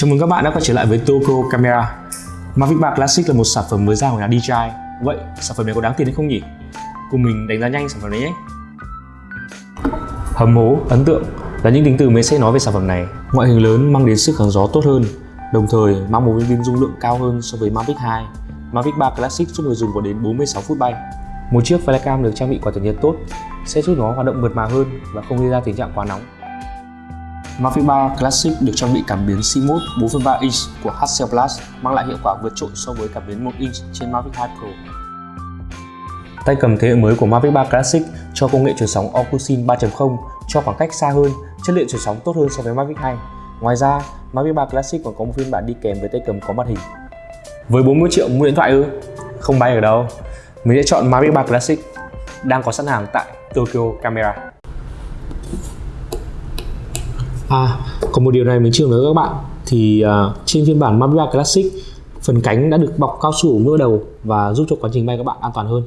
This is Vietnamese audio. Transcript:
Chào mừng các bạn đã quay trở lại với Tokyo Camera. Mavic 3 Classic là một sản phẩm mới ra của nhà DJI Vậy sản phẩm này có đáng tiền hay không nhỉ? Cùng mình đánh giá nhanh sản phẩm này nhé. Hầm hố, ấn tượng là những tính từ mới sẽ nói về sản phẩm này. Ngoại hình lớn mang đến sức kháng gió tốt hơn Đồng thời mang một viên pin dung lượng cao hơn so với Mavic 2 Mavic 3 Classic giúp người dùng có đến 46 phút bay. Một chiếc flycam được trang bị quả tản nhiệt tốt sẽ giúp nó hoạt động mượt mà hơn và không gây ra tình trạng quá nóng. Mavic 3 Classic được trang bị cảm biến CMOS 4.3 inch của Hassel Plus mang lại hiệu quả vượt trội so với cảm biến 1 inch trên Mavic 2 Pro. Tay cầm thế hệ mới của Mavic 3 Classic cho công nghệ truyền sóng Ocusin 3.0 cho khoảng cách xa hơn, chất lượng truyền sóng tốt hơn so với Mavic 2. Ngoài ra, Mavic 3 Classic còn có một phiên bản đi kèm với tay cầm có màn hình. Với 40 triệu mua điện thoại ư? Không bay ở đâu. Mình sẽ chọn Mavic 3 Classic đang có sẵn hàng tại Tokyo Camera. À, còn một điều này mình chưa nói các bạn. Thì uh, trên phiên bản Mavic Classic phần cánh đã được bọc cao su ở ngỡ đầu và giúp cho quá trình bay các bạn an toàn hơn.